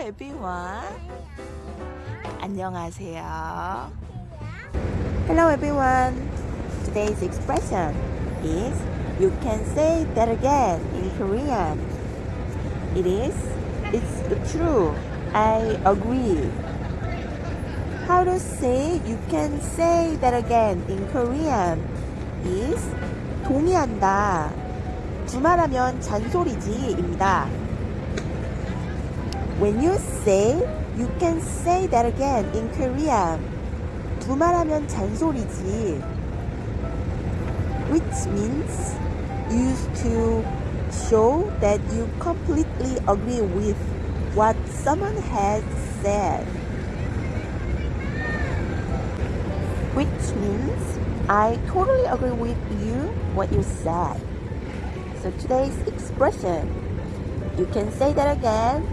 everyone. 안녕하세요. Hello everyone. Today's expression is you can say that again in Korean. It is it's true. I agree. How to say you can say that again in Korean is 동의한다. 주말하면 잔소리지입니다. When you say, you can say that again in Korea. 두말하면 잔소리지. Which means used to show that you completely agree with what someone has said. Which means I totally agree with you what you said. So today's expression, you can say that again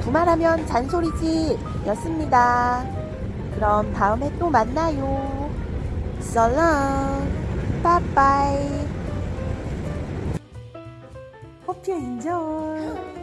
두말하면 잔소리지 였습니다. 그럼 다음에 또 만나요. 썰렁 빠빠이 호피 인정